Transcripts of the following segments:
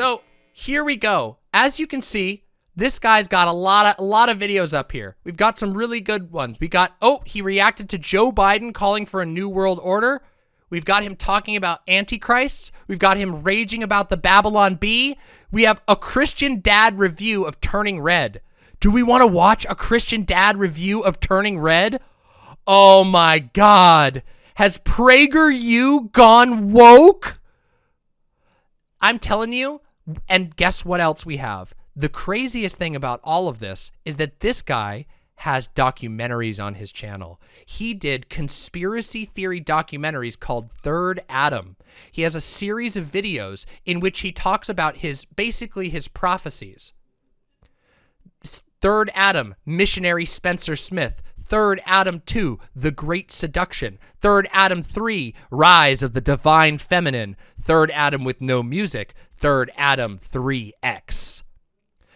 So here we go. As you can see, this guy's got a lot of a lot of videos up here. We've got some really good ones. We got oh, he reacted to Joe Biden calling for a new world order. We've got him talking about antichrists. We've got him raging about the Babylon Bee. We have a Christian dad review of Turning Red. Do we want to watch a Christian dad review of Turning Red? Oh my god. Has PragerU gone woke? I'm telling you, and guess what else we have? The craziest thing about all of this is that this guy has documentaries on his channel. He did conspiracy theory documentaries called Third Adam. He has a series of videos in which he talks about his basically his prophecies. Third Adam, missionary Spencer Smith. Third Adam 2, The Great Seduction. Third Adam 3, Rise of the Divine Feminine. Third Adam with no music. Third Adam 3X.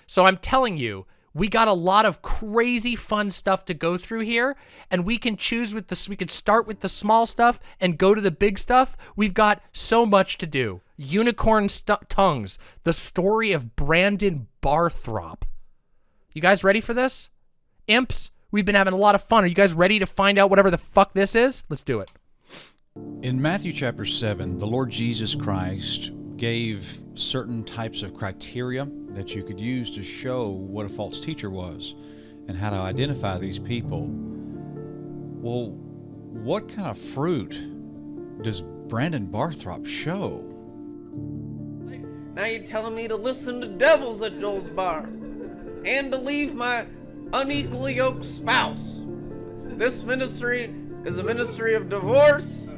So I'm telling you, we got a lot of crazy fun stuff to go through here, and we can choose with the, we could start with the small stuff and go to the big stuff. We've got so much to do. Unicorn tongues, the story of Brandon Barthrop. You guys ready for this? Imps, we've been having a lot of fun. Are you guys ready to find out whatever the fuck this is? Let's do it. In Matthew chapter 7, the Lord Jesus Christ gave certain types of criteria that you could use to show what a false teacher was and how to identify these people. Well, what kind of fruit does Brandon Barthrop show? Now you're telling me to listen to devils at Joel's bar and to leave my unequally yoked spouse. This ministry is a ministry of divorce.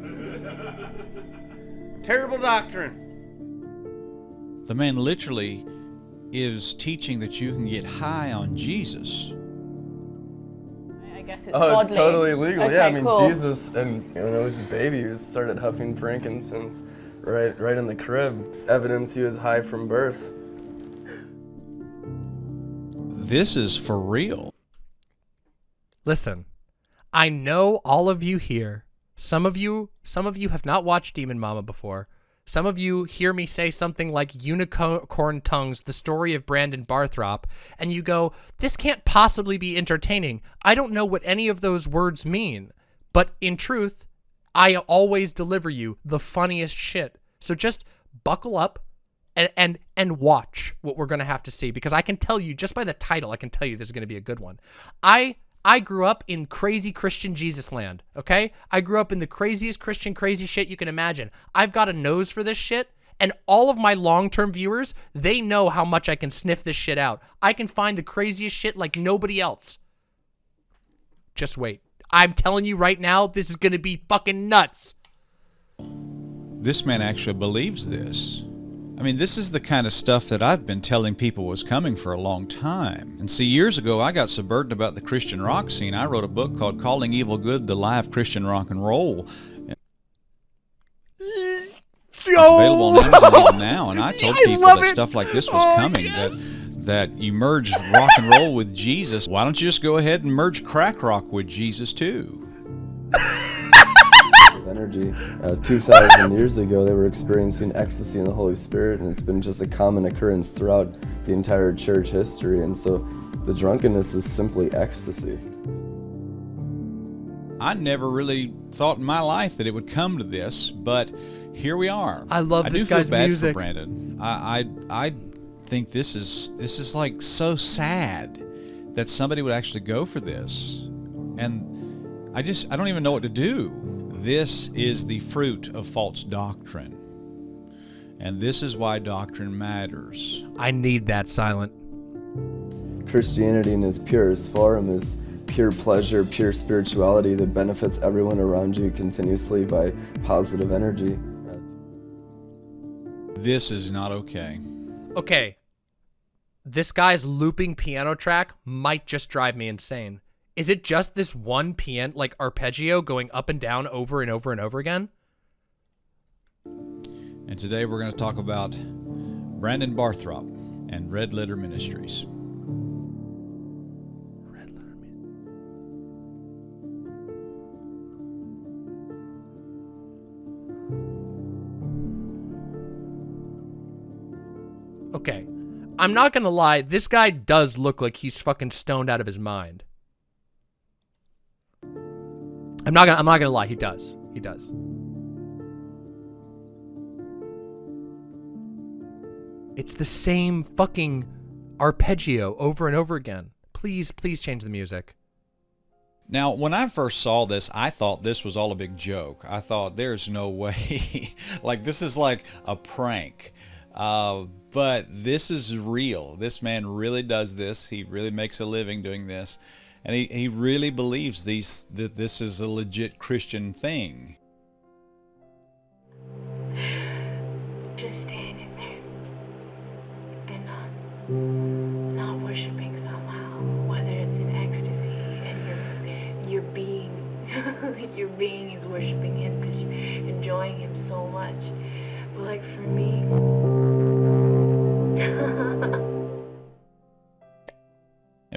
Terrible doctrine. The man literally is teaching that you can get high on Jesus. I guess it's Oh, godly. it's totally legal. Okay, yeah, I mean cool. Jesus, and when I was a baby, he started huffing frankincense right, right in the crib. It's evidence he was high from birth. This is for real. Listen, I know all of you here. Some of you, some of you have not watched Demon Mama before. Some of you hear me say something like Unicorn Tongues, the story of Brandon Barthrop, and you go, this can't possibly be entertaining. I don't know what any of those words mean. But in truth, I always deliver you the funniest shit. So just buckle up and and and watch what we're going to have to see because I can tell you just by the title, I can tell you this is going to be a good one. I I grew up in crazy Christian Jesus land, okay? I grew up in the craziest Christian crazy shit you can imagine. I've got a nose for this shit, and all of my long-term viewers, they know how much I can sniff this shit out. I can find the craziest shit like nobody else. Just wait. I'm telling you right now, this is going to be fucking nuts. This man actually believes this. I mean, this is the kind of stuff that I've been telling people was coming for a long time. And see, years ago, I got so burdened about the Christian rock scene, I wrote a book called Calling Evil Good, the Live Christian Rock and Roll. It's available on Amazon now, and I told people love that it. stuff like this was Oh, coming. yes. That that you merge rock and roll with Jesus. Why don't you just go ahead and merge crack rock with Jesus too? of energy. Uh, 2,000 years ago, they were experiencing ecstasy in the Holy Spirit, and it's been just a common occurrence throughout the entire church history. And so the drunkenness is simply ecstasy. I never really thought in my life that it would come to this, but here we are. I love I this do feel guy's bad music. For Brandon, I, I I think this is this is like so sad that somebody would actually go for this, and I just I don't even know what to do. This is the fruit of false doctrine, and this is why doctrine matters. I need that silent. Christianity in its purest form is pure pleasure, pure spirituality that benefits everyone around you continuously by positive energy. This is not okay. Okay. This guy's looping piano track might just drive me insane. Is it just this one piano, like arpeggio going up and down over and over and over again? And today we're going to talk about Brandon Barthrop and Red Letter Ministries. Red letter music. Okay. I'm not gonna lie, this guy does look like he's fucking stoned out of his mind. I'm not gonna I'm not gonna lie, he does. He does. It's the same fucking arpeggio over and over again. Please, please change the music. Now, when I first saw this, I thought this was all a big joke. I thought there's no way, like this is like a prank. Uh, but this is real. This man really does this. He really makes a living doing this, and he, he really believes these that this is a legit Christian thing. just standing there and not not worshiping somehow, whether it's in ecstasy and you're you're being your being is worshiping him because you're enjoying him so much. But like for me.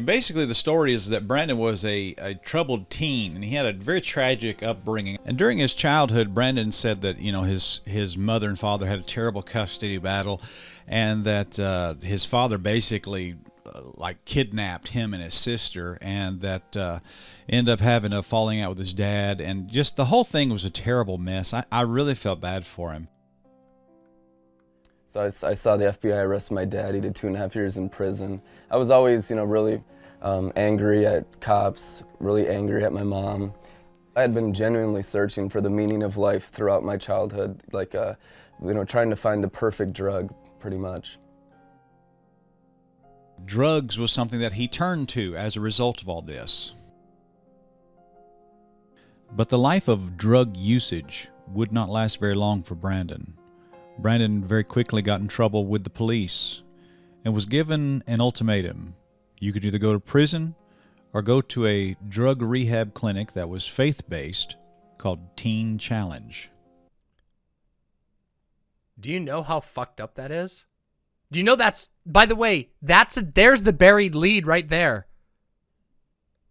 Basically, the story is that Brandon was a, a troubled teen, and he had a very tragic upbringing. And during his childhood, Brandon said that you know his his mother and father had a terrible custody battle, and that uh, his father basically uh, like kidnapped him and his sister, and that uh, ended up having a falling out with his dad, and just the whole thing was a terrible mess. I, I really felt bad for him. So I, I saw the FBI arrest my dad. He did two and a half years in prison. I was always, you know, really um, angry at cops, really angry at my mom. I had been genuinely searching for the meaning of life throughout my childhood, like, uh, you know, trying to find the perfect drug, pretty much. Drugs was something that he turned to as a result of all this. But the life of drug usage would not last very long for Brandon. Brandon very quickly got in trouble with the police and was given an ultimatum. You could either go to prison or go to a drug rehab clinic that was faith based called Teen Challenge. Do you know how fucked up that is? Do you know that's by the way, that's a, there's the buried lead right there.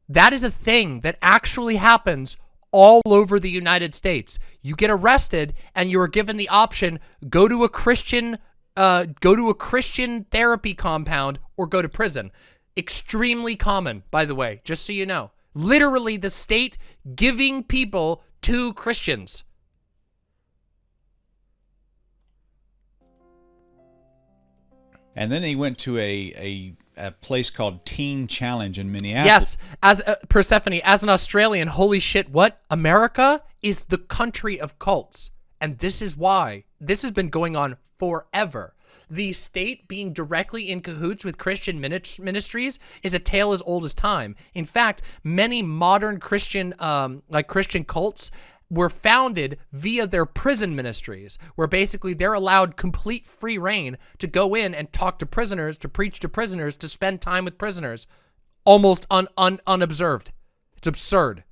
That is a thing that actually happens all over the United States. You get arrested and you are given the option go to a Christian uh, go to a Christian therapy compound or go to prison. Extremely common, by the way, just so you know. Literally the state giving people to Christians. And then he went to a, a, a place called Teen Challenge in Minneapolis. Yes, as uh, Persephone, as an Australian, holy shit, what? America is the country of cults. And this is why. This has been going on forever. The state being directly in cahoots with Christian ministries is a tale as old as time. In fact, many modern Christian, um, like Christian cults, were founded via their prison ministries, where basically they're allowed complete free reign to go in and talk to prisoners, to preach to prisoners, to spend time with prisoners, almost un, un unobserved. It's absurd.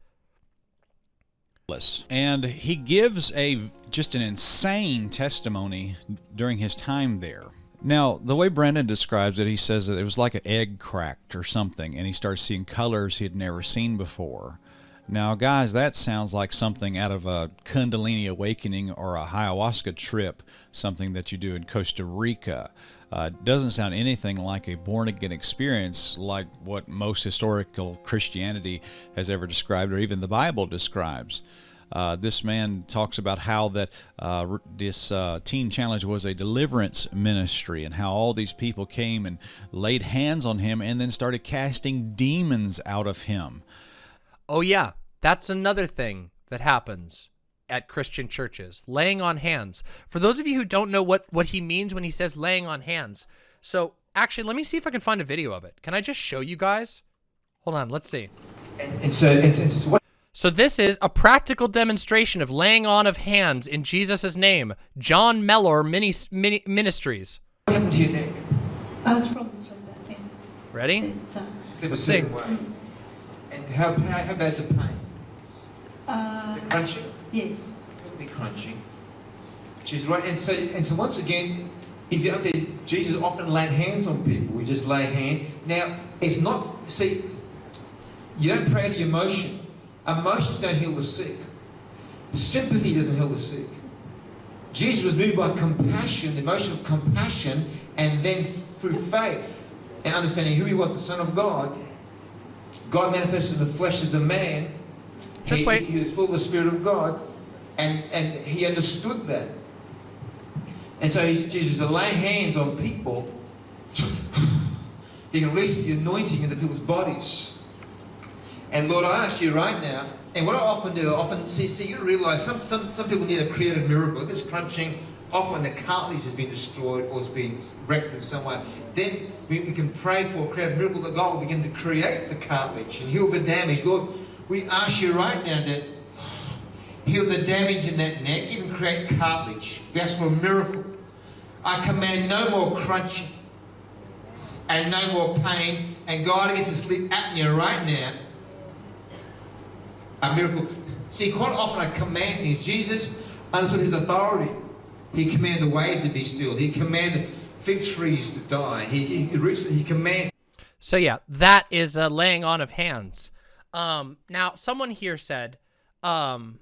And he gives a just an insane testimony during his time there. Now, the way Brandon describes it, he says that it was like an egg cracked or something, and he starts seeing colors he had never seen before. Now, guys, that sounds like something out of a Kundalini awakening or a ayahuasca trip, something that you do in Costa Rica. Uh, doesn't sound anything like a born again experience like what most historical Christianity has ever described or even the Bible describes. Uh, this man talks about how that uh, this uh, teen challenge was a deliverance ministry and how all these people came and laid hands on him and then started casting demons out of him. Oh yeah, that's another thing that happens at Christian churches, laying on hands. For those of you who don't know what, what he means when he says laying on hands, so actually, let me see if I can find a video of it. Can I just show you guys? Hold on, let's see. And so, and, and what so this is a practical demonstration of laying on of hands in Jesus' name. John Mellor Mini, Mini, Ministries. What happened to your neck? I was so bad. Ready? Let's see. And how, how, bad's the pain? Uh, Is it crunchy? Yes. It'll be crunchy. She's right. And so, and so once again, if you understand, Jesus often laid hands on people. We just lay hands. Now, it's not, see, you don't pray out of emotion. Emotions don't heal the sick. Sympathy doesn't heal the sick. Jesus was moved by compassion, the emotion of compassion, And then through faith and understanding who he was, the Son of God, God manifested in the flesh as a man. Just he, wait. He was full of the Spirit of God, and, and he understood that. And so he's Jesus to lay hands on people, he can release the anointing into people's bodies. And Lord, I ask you right now, and what I often do, I often see, see you realize some, some, some people need a creative miracle. If it's crunching, often the cartilage has been destroyed or it's been wrecked in some way. Then we, we can pray for a creative miracle that God will begin to create the cartilage and heal the damage. Lord, we ask you right now that heal the damage in that neck, even create cartilage. We ask for a miracle. I command no more crunching and no more pain. And God against the sleep apnea right now. A miracle. See, quite often I command things. Jesus understood his authority. He commanded the waves to be still. He commanded fig trees to die. He, he, he commanded. So yeah, that is a laying on of hands. Um, now, someone here said, um,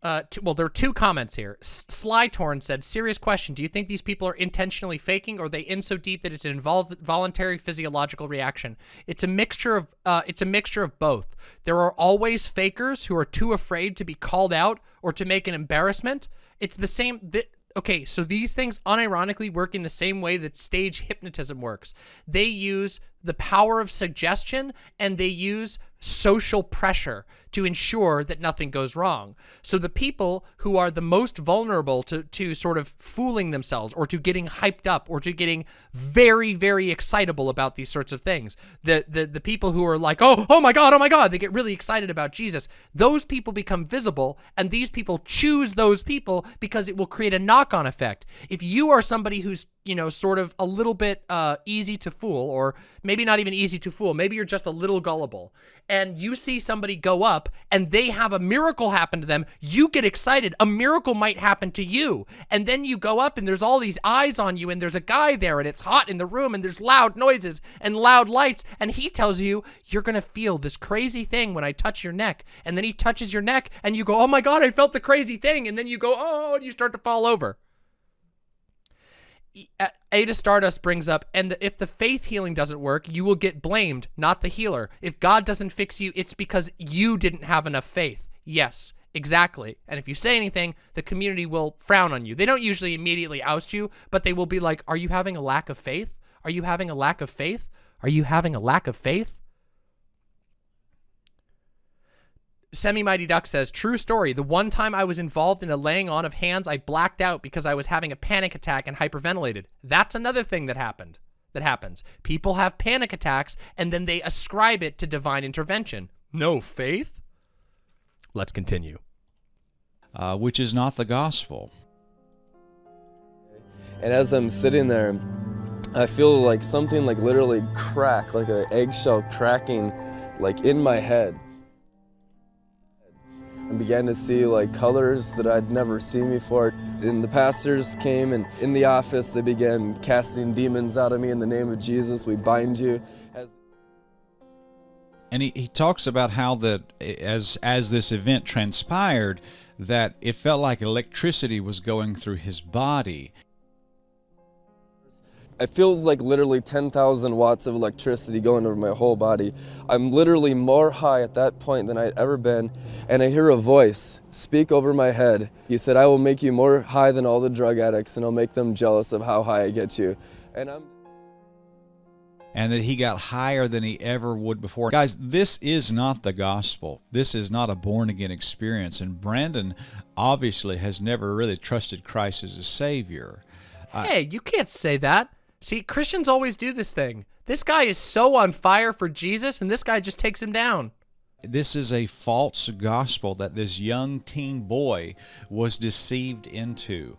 uh, two, well, there are two comments here. S- Slytorn said, "Serious question: Do you think these people are intentionally faking, or are they in so deep that it's an invol- voluntary physiological reaction? It's a mixture of uh, it's a mixture of both. There are always fakers who are too afraid to be called out or to make an embarrassment. It's the same. Th- okay, so these things unironically work in the same way that stage hypnotism works. They use the power of suggestion and they use social pressure to ensure that nothing goes wrong. So the people who are the most vulnerable to, to sort of fooling themselves or to getting hyped up or to getting very, very excitable about these sorts of things, the, the, the people who are like, oh, oh my God, oh my God, they get really excited about Jesus, those people become visible and these people choose those people because it will create a knock-on effect. If you are somebody who's you know, sort of a little bit uh, easy to fool, or maybe not even easy to fool. Maybe you're just a little gullible. And you see somebody go up and they have a miracle happen to them. You get excited. A miracle might happen to you. And then you go up and there's all these eyes on you and there's a guy there and it's hot in the room and there's loud noises and loud lights. And he tells you, you're going to feel this crazy thing when I touch your neck. And then he touches your neck and you go, oh my God, I felt the crazy thing. And then you go, oh, and you start to fall over. Ada Stardust brings up, and if the faith healing doesn't work, you will get blamed, not the healer. If God doesn't fix you, it's because you didn't have enough faith. Yes, exactly. And if you say anything, the community will frown on you. They don't usually immediately oust you, but they will be like, are you having a lack of faith? Are you having a lack of faith? Are you having a lack of faith? Semi Mighty Duck says, true story. The one time I was involved in a laying on of hands, I blacked out because I was having a panic attack and hyperventilated. That's another thing that happened. That happens. People have panic attacks and then they ascribe it to divine intervention. No faith? Let's continue. Uh, which is not the gospel. And as I'm sitting there, I feel like something like literally crack, like an eggshell cracking, like in my head and began to see like colors that I'd never seen before. And the pastors came and in the office they began casting demons out of me in the name of Jesus. We bind you. And he, he talks about how that as as this event transpired that it felt like electricity was going through his body it feels like literally 10,000 watts of electricity going over my whole body. I'm literally more high at that point than I'd ever been, and I hear a voice speak over my head. He said, I will make you more high than all the drug addicts, and I'll make them jealous of how high I get you. And I'm and that he got higher than he ever would before. Guys, this is not the gospel. This is not a born again experience. And Brandon obviously has never really trusted Christ as a Savior. Uh, hey, you can't say that. See, Christians always do this thing. This guy is so on fire for Jesus, and this guy just takes him down. This is a false gospel that this young teen boy was deceived into.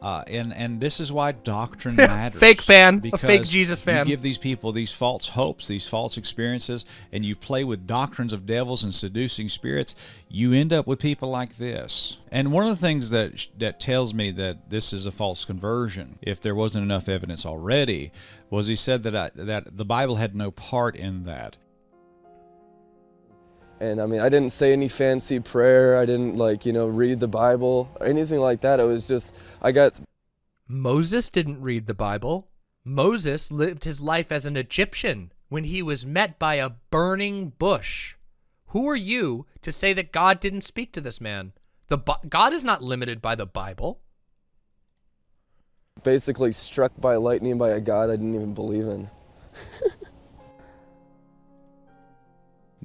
Uh, and and this is why doctrine matters. fake fan, a fake Jesus fan. You give these people these false hopes, these false experiences, and you play with doctrines of devils and seducing spirits. You end up with people like this. And one of the things that that tells me that this is a false conversion, if there wasn't enough evidence already, was he said that I, that the Bible had no part in that. And I mean, I didn't say any fancy prayer. I didn't like, you know, read the Bible or anything like that. It was just, I got. Moses didn't read the Bible. Moses lived his life as an Egyptian when he was met by a burning bush. Who are you to say that God didn't speak to this man? The God is not limited by the Bible. Basically, struck by lightning by a God I didn't even believe in.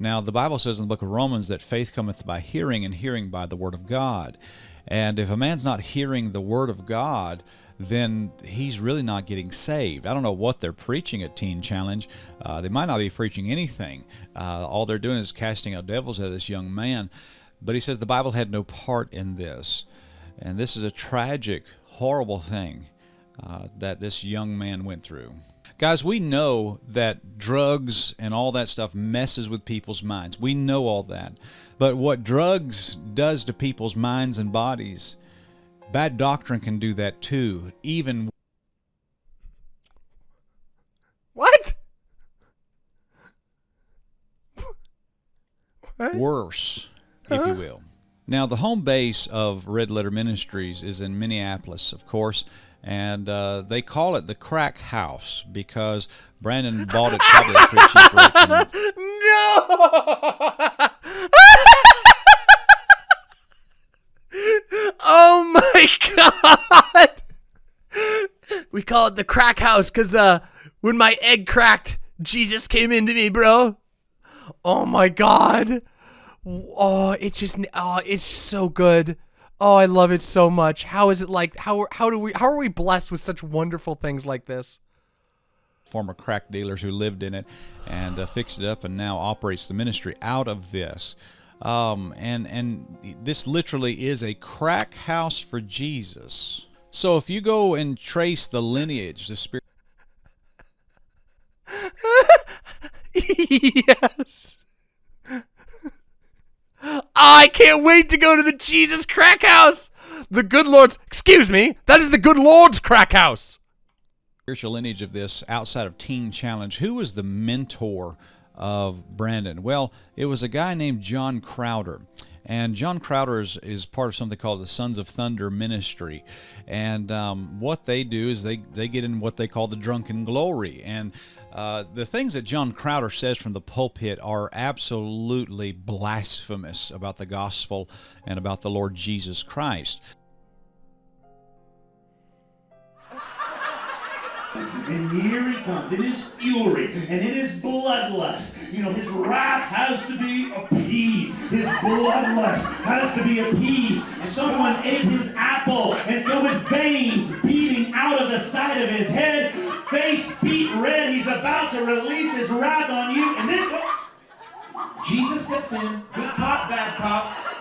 Now, the Bible says in the book of Romans that faith cometh by hearing, and hearing by the word of God. And if a man's not hearing the word of God, then he's really not getting saved. I don't know what they're preaching at Teen Challenge. Uh, they might not be preaching anything. Uh, all they're doing is casting out devils of this young man. But he says the Bible had no part in this. And this is a tragic, horrible thing uh, that this young man went through. Guys, we know that drugs and all that stuff messes with people's minds. We know all that. But what drugs does to people's minds and bodies, bad doctrine can do that too, even What? What? worse, if you uh-huh. will. Now, the home base of Red Letter Ministries is in Minneapolis, of course, and uh, they call it the Crack House because Brandon bought it probably pretty cheap No! oh my god! We call it the crack house because uh, when my egg cracked, Jesus came into me, bro. Oh my god! Oh, it just oh, it's so good. Oh, I love it so much. How is it like? How how do we how are we blessed with such wonderful things like this? former crack dealers who lived in it and uh, fixed it up and now operates the ministry out of this. Um, and and this literally is a crack house for Jesus. So if you go and trace the lineage, the spirit. yes. I can't wait to go to the Jesus crack house. The good Lord's, excuse me, that is the good Lord's crack house. lineage of this outside of Teen Challenge. Who was the mentor of Brandon? Well, it was a guy named John Crowder. And John Crowder is, is part of something called the Sons of Thunder Ministry. And um, what they do is they, they get in what they call the drunken glory. And uh, the things that John Crowder says from the pulpit are absolutely blasphemous about the gospel and about the Lord Jesus Christ. And here he comes in his fury and in his bloodlust. You know, his wrath has to be appeased. His bloodlust has to be appeased. Someone ate his apple, and so with veins beating out of the side of his head, face beat red, he's about to release his wrath on you, and then oh, Jesus steps in. Good cop, bad cop.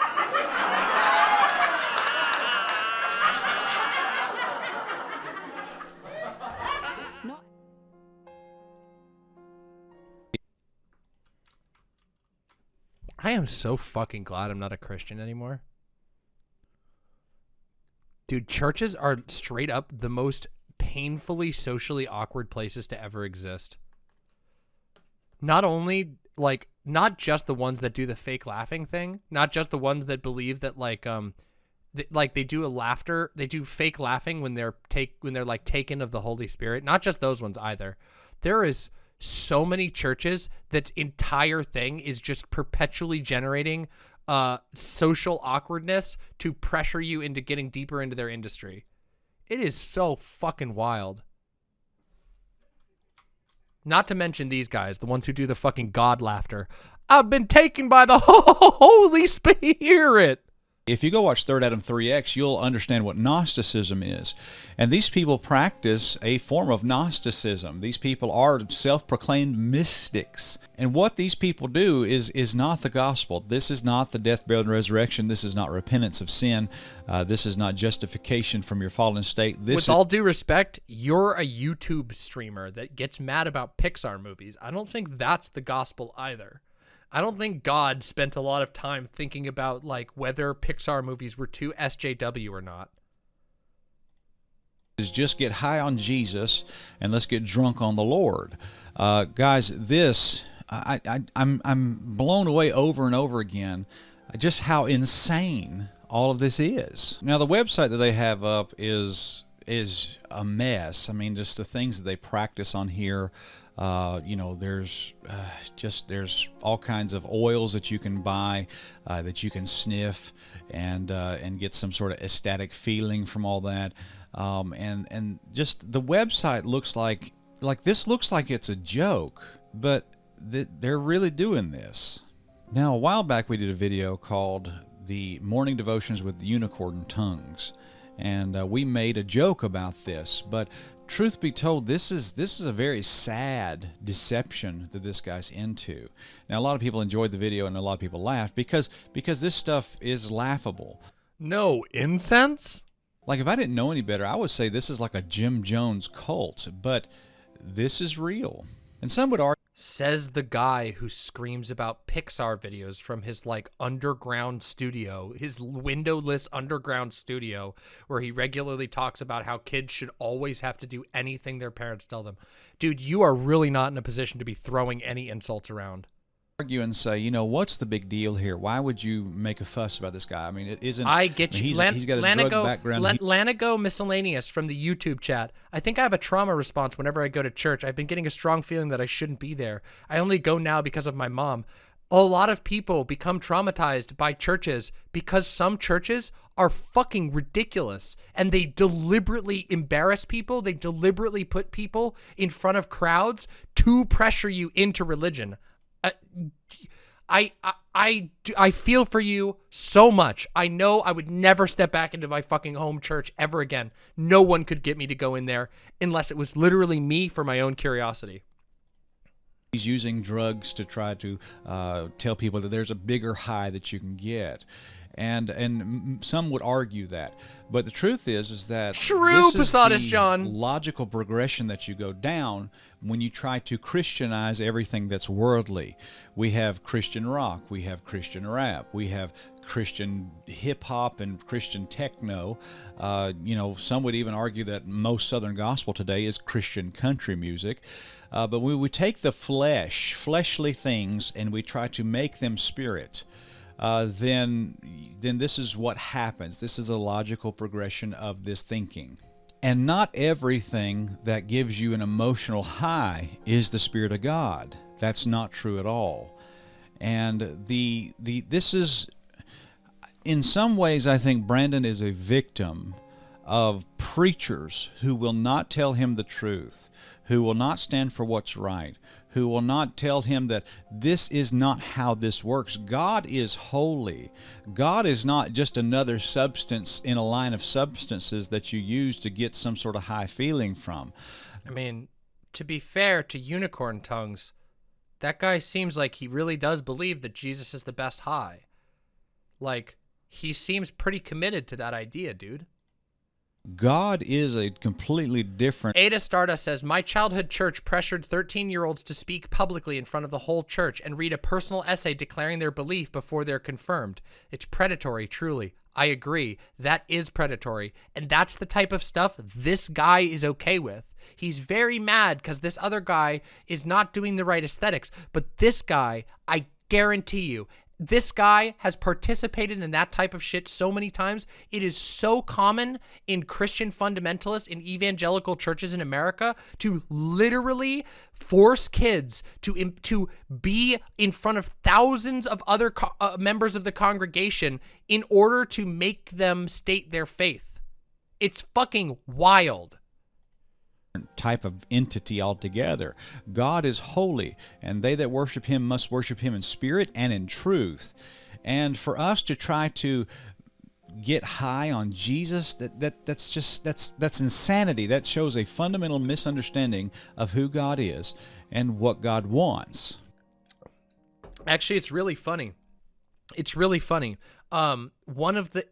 I am so fucking glad I'm not a Christian anymore. Dude, churches are straight up the most painfully socially awkward places to ever exist. Not only like not just the ones that do the fake laughing thing, not just the ones that believe that like um th- like they do a laughter, they do fake laughing when they're take when they're like taken of the Holy Spirit. Not just those ones either. There is so many churches that entire thing is just perpetually generating uh social awkwardness to pressure you into getting deeper into their industry. It is so fucking wild. Not to mention these guys, the ones who do the fucking god laughter. I've been taken by the Holy Spirit. If you go watch Third Adam 3X, you'll understand what Gnosticism is. And these people practice a form of Gnosticism. These people are self proclaimed mystics. And what these people do is, is not the gospel. This is not the death, burial, and resurrection. This is not repentance of sin. Uh, this is not justification from your fallen state. This With is, all due respect, you're a YouTube streamer that gets mad about Pixar movies. I don't think that's the gospel either. I don't think God spent a lot of time thinking about like whether Pixar movies were too SJW or not. is just get high on Jesus and let's get drunk on the Lord. Uh, guys, this I, I I'm I'm blown away over and over again just how insane all of this is. Now the website that they have up is is a mess. I mean, just the things that they practice on here. Uh, you know, there's uh, just there's all kinds of oils that you can buy uh, that you can sniff and uh, and get some sort of ecstatic feeling from all that. Um, and and just the website looks like like this looks like it's a joke, but th- they're really doing this. Now, a while back, we did a video called "The Morning Devotions with Unicorn Tongues." and uh, we made a joke about this. But truth be told, this is this is a very sad deception that this guy's into. Now, a lot of people enjoyed the video, and a lot of people laughed because because this stuff is laughable. No incense. Like if I didn't know any better, I would say this is like a Jim Jones cult, but this is real. And some would argue Says the guy who screams about Pixar videos from his like underground studio, his windowless underground studio, where he regularly talks about how kids should always have to do anything their parents tell them. Dude, you are really not in a position to be throwing any insults around. Argue and say, you know, what's the big deal here? Why would you make a fuss about this guy? I mean, it isn't. I get I mean, you. He's, Lan- he's got a Lanago, drug background. Lan- Lanago Miscellaneous from the YouTube chat. I think I have a trauma response whenever I go to church. I've been getting a strong feeling that I shouldn't be there. I only go now because of my mom. A lot of people become traumatized by churches because some churches are fucking ridiculous and they deliberately embarrass people. They deliberately put people in front of crowds to pressure you into religion. Uh, I, I I I feel for you so much. I know I would never step back into my fucking home church ever again. No one could get me to go in there unless it was literally me for my own curiosity. He's using drugs to try to uh, tell people that there's a bigger high that you can get, and and some would argue that, but the truth is is that True, this is the John. logical progression that you go down when you try to Christianize everything that's worldly. We have Christian rock, we have Christian rap, we have Christian hip hop and Christian techno. Uh, you know, some would even argue that most Southern gospel today is Christian country music. Uh, but when we take the flesh, fleshly things, and we try to make them spirit, uh, then then this is what happens. This is a logical progression of this thinking. And not everything that gives you an emotional high is the Spirit of God. That's not true at all. And the the this is in some ways I think Brandon is a victim of preachers who will not tell him the truth, who will not stand for what's right, who will not tell him that this is not how this works. God is holy. God is not just another substance in a line of substances that you use to get some sort of high feeling from. I mean, to be fair to Unicorn Tongues, that guy seems like he really does believe that Jesus is the best high. Like, he seems pretty committed to that idea, dude. God is a completely different Ada Stardust says, My childhood church pressured 13 year olds to speak publicly in front of the whole church and read a personal essay declaring their belief before they're confirmed. It's predatory, truly. I agree. That is predatory. And that's the type of stuff this guy is okay with. He's very mad because this other guy is not doing the right aesthetics. But this guy, I guarantee you, this guy has participated in that type of shit so many times. It is so common in Christian fundamentalists in evangelical churches in America to literally force kids to to be in front of thousands of other uh, members of the congregation in order to make them state their faith. It's fucking wild. Type of entity altogether. God is holy, and they that worship him must worship him in spirit and in truth. And for us to try to get high on Jesus, that, that that's just that's that's insanity. That shows a fundamental misunderstanding of who God is and what God wants. Actually, it's really funny. It's really funny. Um, one of the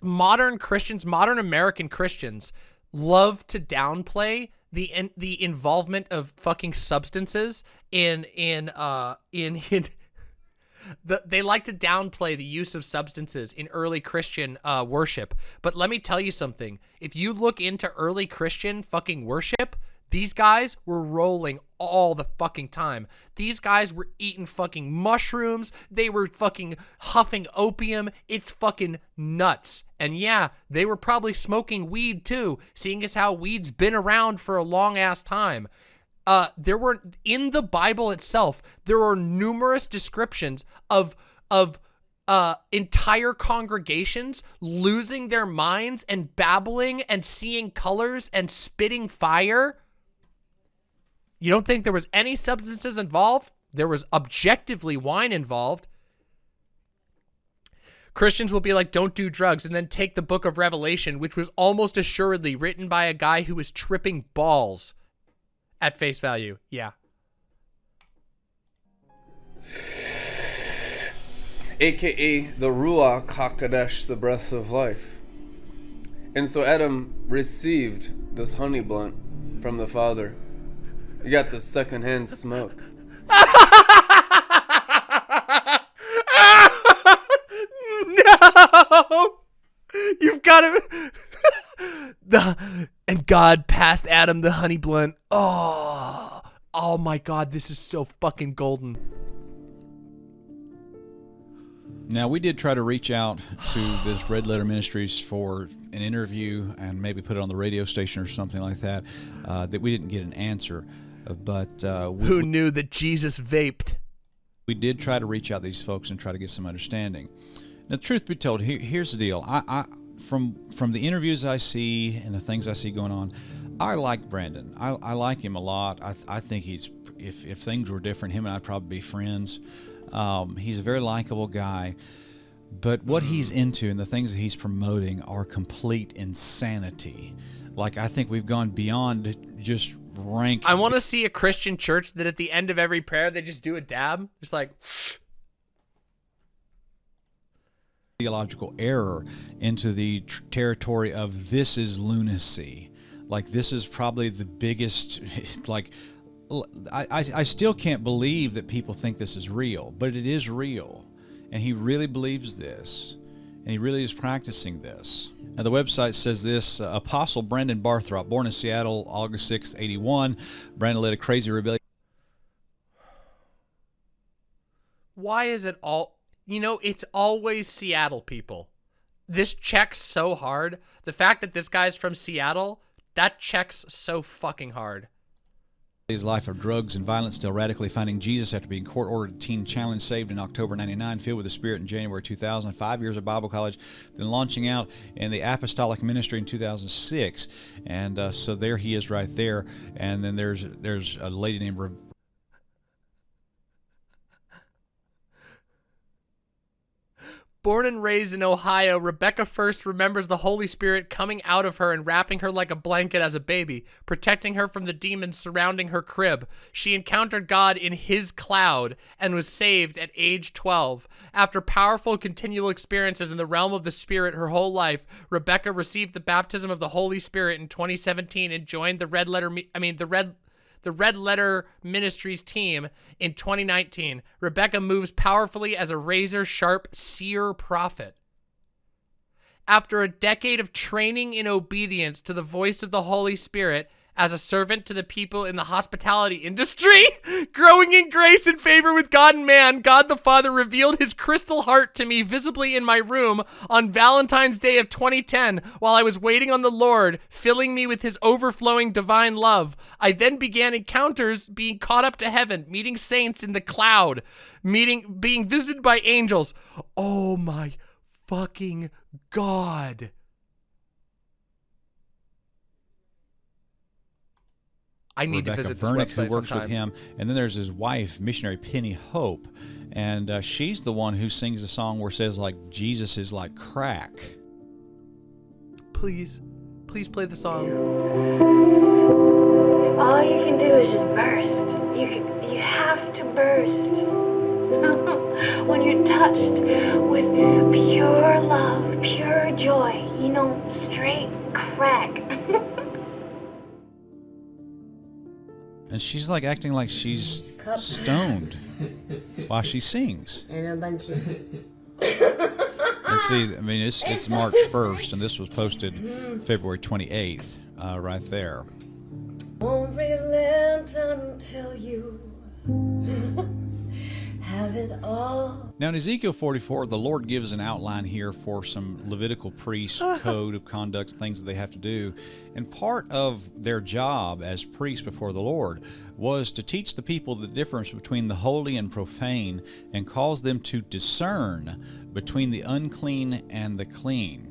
modern Christians, modern American Christians, love to downplay the in, the involvement of fucking substances in in uh in in. The, they like to downplay the use of substances in early Christian uh, worship. But let me tell you something. If you look into early Christian fucking worship, These guys were rolling all the fucking time. These guys were eating fucking mushrooms. They were fucking huffing opium. It's fucking nuts. And yeah, they were probably smoking weed too, seeing as how weed's been around for a long ass time. Uh, there were in the Bible itself, there are numerous descriptions of of uh, entire congregations losing their minds and babbling and seeing colors and spitting fire. You don't think there was any substances involved? There was objectively wine involved. Christians will be like, don't do drugs, and then take the book of Revelation, which was almost assuredly written by a guy who was tripping balls at face value. Yeah. aka the Ruach HaKodesh, the breath of life. And so Adam received this honey blunt from the Father. You got the secondhand smoke. no! You've got to... the And God passed Adam the honey blunt. Oh, oh my God, this is so fucking golden. Now we did try to reach out to this Red Letter Ministries for an interview and maybe put it on the radio station or something like that. Uh, that we didn't get an answer, but uh, we, Who knew that Jesus vaped? we did try to reach out to these folks and try to get some understanding. Now, truth be told, here, here's the deal. I, I from from the interviews I see and the things I see going on, I like Brandon. I, I like him a lot. I, I think he's if if things were different, him and I'd probably be friends. Um, he's a very likable guy. But what he's into and the things that he's promoting are complete insanity. Like I think we've gone beyond just rank. I want to see a Christian church that at the end of every prayer they just do a dab. Just like theological error into the tr- territory of this is lunacy. Like this is probably the biggest. Like I, I still can't believe that people think this is real, but it is real, and he really believes this, and he really is practicing this. Now the website says this: uh, Apostle Brandon Barthrop, born in Seattle, August sixth, eighty-one. Brandon led a crazy rebellion. why is it all you know it's always seattle people this checks so hard the fact that this guy's from seattle that checks so fucking hard his life of drugs and violence, still radically finding Jesus after being court ordered teen challenge saved in October 99, filled with the Spirit in January 2000, five years of Bible college, then launching out in the apostolic ministry in 2006. And uh, so there he is right there. And then there's there's a lady named Born and raised in Ohio, Rebecca first remembers the Holy Spirit coming out of her and wrapping her like a blanket as a baby, protecting her from the demons surrounding her crib. She encountered God in his cloud and was saved at age 12. After powerful continual experiences in the realm of the Spirit her whole life, Rebecca received the baptism of the Holy Spirit in 2017 and joined the Red Letter I mean the Red the Red Letter Ministries team in 2019. Rebecca moves powerfully as a razor sharp seer prophet. After a decade of training in obedience to the voice of the Holy Spirit as a servant to the people in the hospitality industry, growing in grace and favor with God and man, God the Father revealed his crystal heart to me visibly in my room on Valentine's Day of 2010 while I was waiting on the Lord, filling me with his overflowing divine love. I then began encounters being caught up to heaven, meeting saints in the cloud, meeting being visited by angels. Oh my fucking god. I need Rebecca to visit this Vernick, website who works sometime. with him, and then there's his wife, missionary Penny Hope, and uh, she's the one who sings a song where it says like Jesus is like crack. Please, please play the song. All you can do is just burst. You can, you have to burst. when you're touched with pure love, pure joy, you know, straight crack. And she's like acting like she's stoned while she sings. and a bunch of And see, I mean, it's it's March 1st, and this was posted February 28th, uh, right there. Won't relent until you have it all. Now, in Ezekiel 44, the Lord gives an outline here for some Levitical priests' code of conduct, things that they have to do. And part of their job as priests before the Lord was to teach the people the difference between the holy and profane and cause them to discern between the unclean and the clean.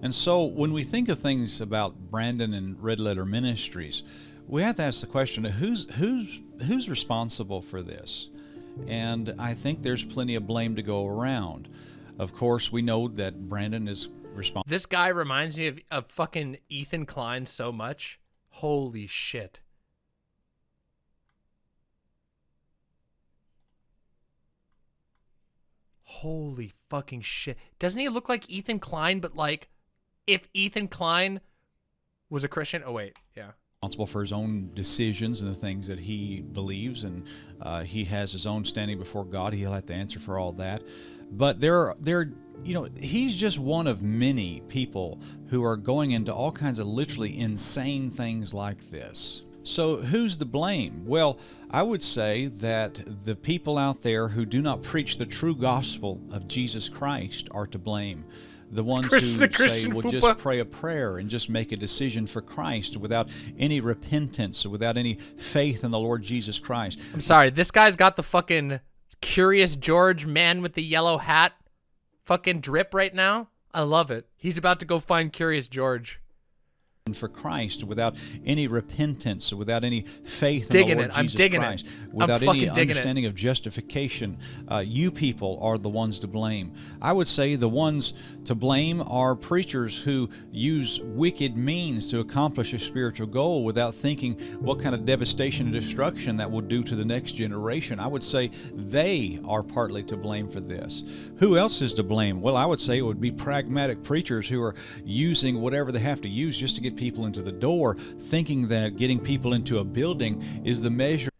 And so, when we think of things about Brandon and Red Letter Ministries, we have to ask the question: Who's who's who's responsible for this? And I think there's plenty of blame to go around. Of course, we know that Brandon is responsible. This guy reminds me of, of fucking Ethan Klein so much. Holy shit. Holy fucking shit. Doesn't he look like Ethan Klein, but like if Ethan Klein was a Christian? Oh, wait. Yeah. Responsible for his own decisions and the things that he believes, and uh, he has his own standing before God. He'll have to answer for all that. But there, are, there, you know, he's just one of many people who are going into all kinds of literally insane things like this. So, who's to blame? Well, I would say that the people out there who do not preach the true gospel of Jesus Christ are to blame. The ones Christ- who the say, Christian well, just pray a prayer and just make a decision for Christ without any repentance, without any faith in the Lord Jesus Christ. I'm sorry. This guy's got the fucking Curious George man with the yellow hat fucking drip right now. I love it. He's about to go find Curious George. For Christ without any repentance, without any faith Digging in the Lord it. I'm Jesus it. Christ, I'm without any digging it. understanding of justification, uh, you people are the ones to blame. I would say the ones to blame are preachers who use wicked means to accomplish a spiritual goal without thinking what kind of devastation and destruction that will do to the next generation. I would say they are partly to blame for this. Who else is to blame? Well, I would say it would be pragmatic preachers who are using whatever they have to use just to get people into the door, thinking that getting people into a building is the measure.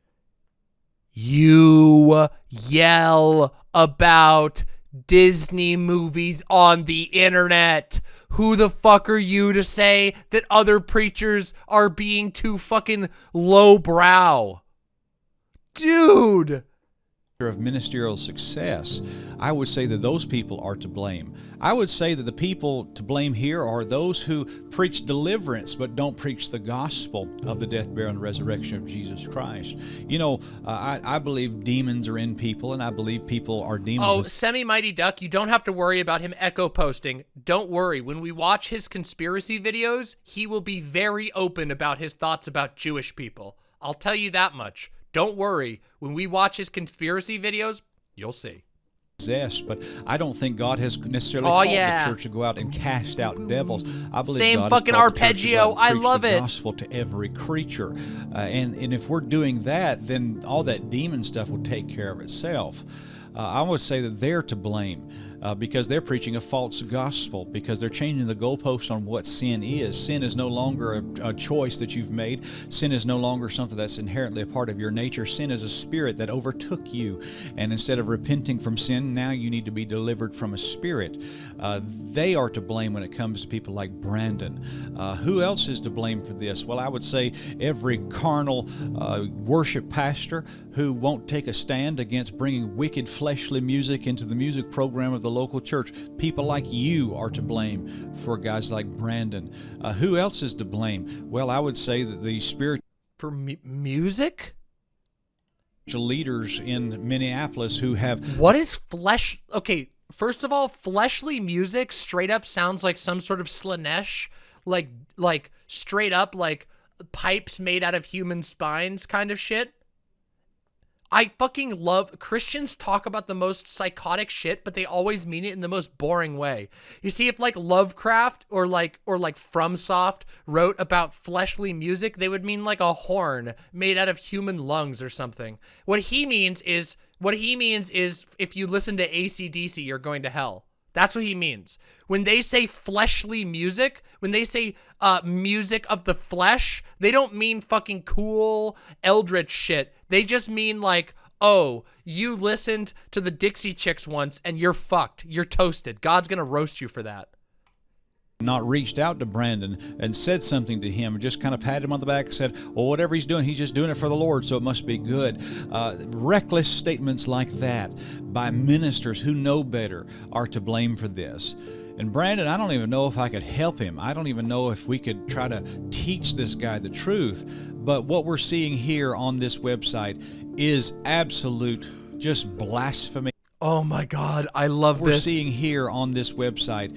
You yell about Disney movies on the internet. Who the fuck are you to say that other preachers are being too fucking lowbrow? Dude. Of ministerial success, I would say that those people are to blame. I would say that the people to blame here are those who preach deliverance but don't preach the gospel of the death, burial, and resurrection of Jesus Christ. You know, uh, I, I believe demons are in people, and I believe people are demon Oh, Semi Mighty Duck, you don't have to worry about him echo posting. Don't worry. When we watch his conspiracy videos, he will be very open about his thoughts about Jewish people. I'll tell you that much. Don't worry. When we watch his conspiracy videos, you'll see. possessed, but I don't think God has necessarily Oh, called yeah. the church to go out and cast out devils. I believe Same God fucking has called to arpeggio. I love the it. gospel to every creature, uh, and and if we're doing that, then all that demon stuff will take care of itself. Uh, I would say that they're to blame. Uh, because they're preaching a false gospel, because they're changing the goalpost on what sin is. Sin is no longer a, a choice that you've made. Sin is no longer something that's inherently a part of your nature. Sin is a spirit that overtook you. And instead of repenting from sin, now you need to be delivered from a spirit. Uh, they are to blame when it comes to people like Brandon. Uh, who else is to blame for this? Well, I would say every carnal uh, worship pastor who won't take a stand against bringing wicked fleshly music into the music program of the local church. People like you are to blame for guys like Brandon. Uh, who else is to blame? Well, I would say that the spirit. For mu- music? leaders in Minneapolis who have What is flesh? Okay, first of all, fleshly music straight up sounds like some sort of Slaanesh, like like straight up like pipes made out of human spines kind of shit. I fucking love Christians talk about the most psychotic shit, but they always mean it in the most boring way. You see, if like Lovecraft or like or like FromSoft wrote about fleshly music, they would mean like a horn made out of human lungs or something. What he means is what he means is if you listen to ACDC, you're going to hell. That's what he means. When they say fleshly music, when they say uh, music of the flesh, they don't mean fucking cool eldritch shit. They just mean like, oh, you listened to the Dixie Chicks once and you're fucked. You're toasted. God's gonna roast you for that. Not reached out to Brandon and said something to him and just kind of patted him on the back and said, well, whatever he's doing, he's just doing it for the Lord, so it must be good. Uh, reckless statements like that by ministers who know better are to blame for this. And Brandon, I don't even know if I could help him. I don't even know if we could try to teach this guy the truth. But what we're seeing here on this website is absolute just blasphemy. Oh my God, I love what We're this. seeing here on this website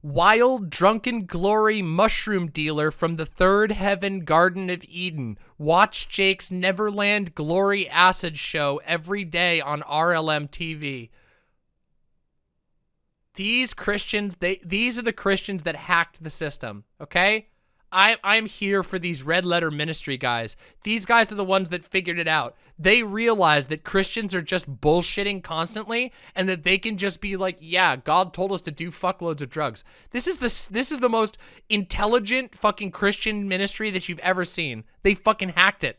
Wild drunken glory mushroom dealer from the third heaven Garden of Eden. Watch Jake's Neverland Glory Acid show every day on RLM TV. These Christians, they these are the Christians that hacked the system, okay? I I'm here for these red letter ministry guys. These guys are the ones that figured it out. They realized that Christians are just bullshitting constantly and that they can just be like, "Yeah, God told us to do fuckloads of drugs." This is the this is the most intelligent fucking Christian ministry that you've ever seen. They fucking hacked it.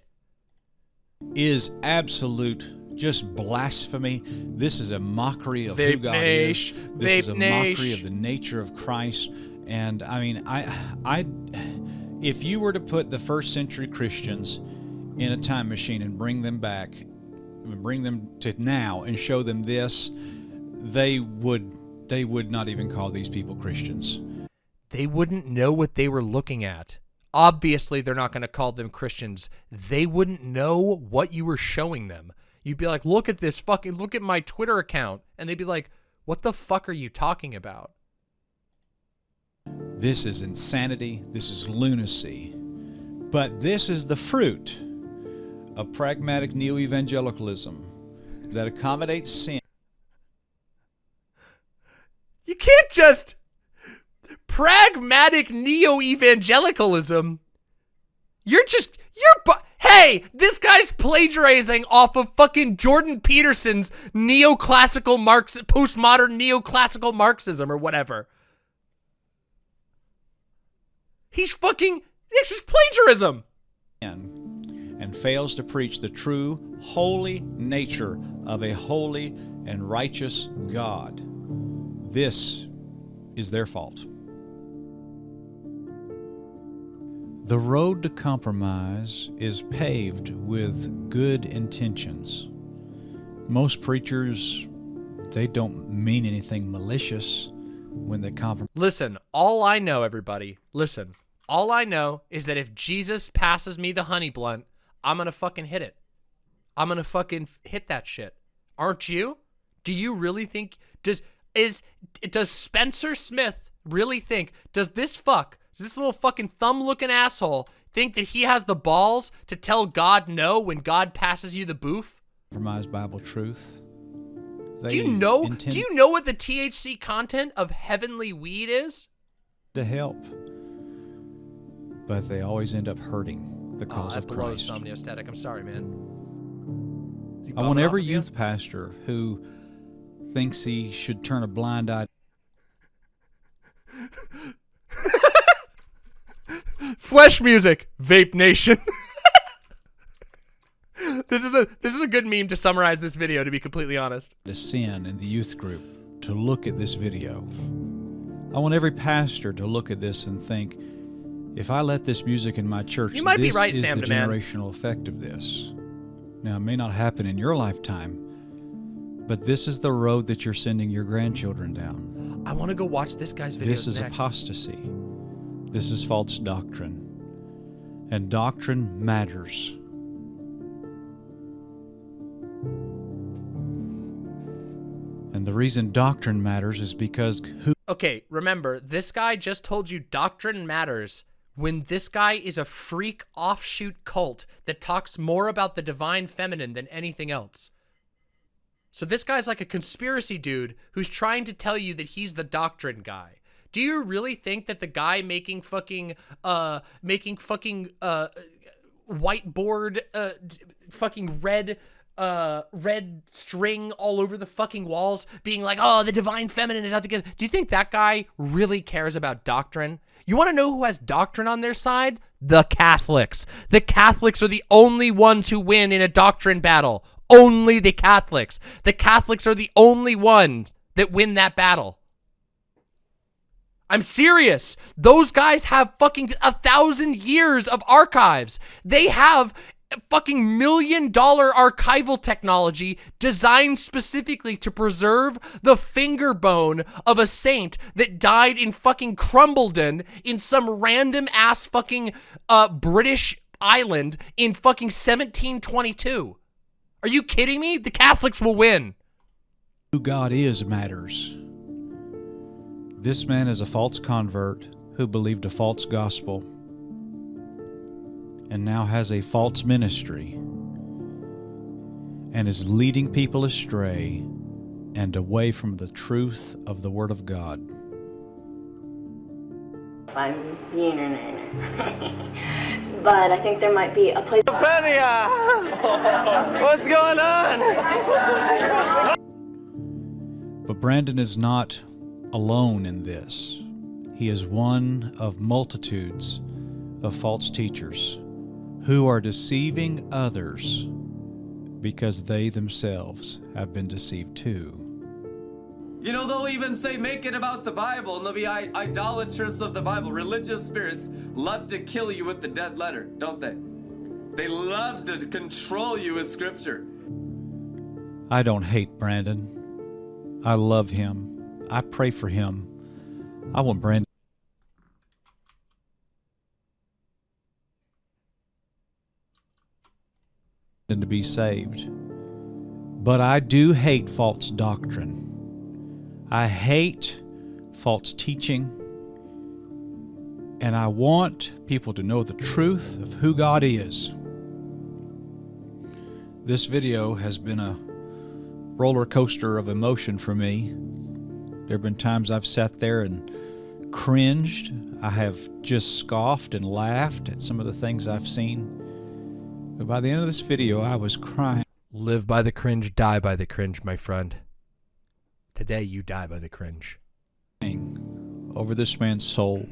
is absolute just blasphemy. This is a mockery of who God is. This is Vape a mockery of the nature of Christ. And I mean, I, I, if you were to put the first century Christians in a time machine and bring them back, bring them to now and show them this, they would, they would not even call these people Christians. They wouldn't know what they were looking at. Obviously, they're not going to call them Christians. They wouldn't know what you were showing them. You'd be like, look at this fucking, look at my Twitter account. And they'd be like, what the fuck are you talking about? This is insanity. This is lunacy. But this is the fruit of pragmatic neo evangelicalism that accommodates sin. You can't just pragmatic neo-evangelicalism. You're just you're bu- Hey, this guy's plagiarizing off of fucking Jordan Peterson's neoclassical Marx postmodern neoclassical Marxism or whatever. He's fucking this is plagiarism. and fails to preach the true, holy nature of a holy and righteous God. This is their fault. The road to compromise is paved with good intentions. Most preachers, they don't mean anything malicious when they compromise. Listen, all I know, everybody, listen, all I know is that if Jesus passes me the honey blunt, I'm gonna fucking hit it. I'm gonna fucking hit that shit. Aren't you? Do you really think does is does Spencer Smith really think does this fuck does this little fucking thumb looking asshole think that he has the balls to tell God no when God passes you the boof? compromise Bible truth. Do you know? intend Do you know what the THC content of heavenly weed is? to help, but they always end up hurting the Oh, cause that of Christ. somniostatic. I'm sorry, man. I want every of you? youth pastor who thinks he should turn a blind eye Flesh music, Vape Nation. this is a this is a good meme to summarize this video. To be completely honest, to sin in the youth group to look at this video. I want every pastor to look at this and think, if I let this music in my church, You might be this right, is Sam the DeMann. generational effect of this. Now, it may not happen in your lifetime, but this is the road that you're sending your grandchildren down. I want to go watch this guy's video. This is next. apostasy. This is false doctrine. And doctrine matters. And the reason doctrine matters is because who Okay, remember, this guy just told you doctrine matters when this guy is a freak offshoot cult that talks more about the divine feminine than anything else. So this guy's like a conspiracy dude who's trying to tell you that he's the doctrine guy. Do you really think that the guy making fucking uh making fucking uh whiteboard uh fucking red uh red string all over the fucking walls being like oh the divine feminine is out to get us." do you think that guy really cares about doctrine you want to know who has doctrine on their side the catholics the catholics are the only ones who win in a doctrine battle only the catholics the catholics are the only ones that win that battle I'm serious. Those guys have fucking a thousand years of archives. They have fucking million dollar archival technology designed specifically to preserve the finger bone of a saint that died in fucking Crumbledon in some random ass fucking uh British island in fucking 1722. Are you kidding me? The Catholics will win. Who God is matters. This man is a false convert who believed a false gospel and now has a false ministry and is leading people astray and away from the truth of the Word of God. I'm being in it. but I think there might be a place. What's going on? But Brandon is not alone in this. He is one of multitudes of false teachers who are deceiving others because they themselves have been deceived too. You know, they'll even say, make it about the Bible, and they'll be I- idolatrous of the Bible. Religious spirits love to kill you with the dead letter, don't they? They love to control you with scripture. I don't hate Brandon. I love him. I pray for him. I want Brandon. To be saved. But I do hate false doctrine. I hate false teaching. And I want people to know the truth of who God is. This video has been a roller coaster of emotion for me. There have been times I've sat there and cringed. I have just scoffed and laughed at some of the things I've seen. But by the end of this video, I was crying. Live by the cringe, die by the cringe, my friend. Today you die by the cringe. over this man's soul.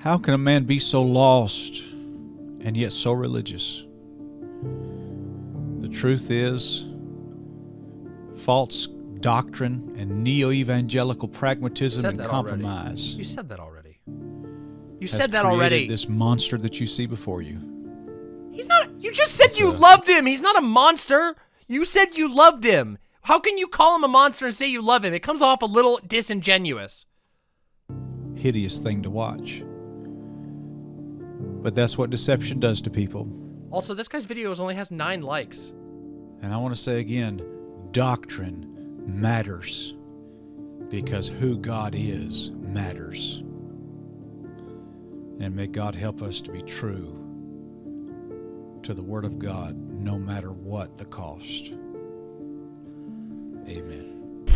How can a man be so lost and yet so religious? The truth is, false doctrine and neo evangelical pragmatism and that already. compromise You said that already. You said that created already. This monster that you see before you. He's not. You just said you loved him. He's not a monster. You said you loved him. How can you call him a monster and say you love him? It comes off a little disingenuous. Hideous thing to watch. But that's what deception does to people. Also, this guy's videos only has nine likes. And I want to say again doctrine matters because who God is matters. And may God help us to be true to the Word of God no matter what the cost. Amen.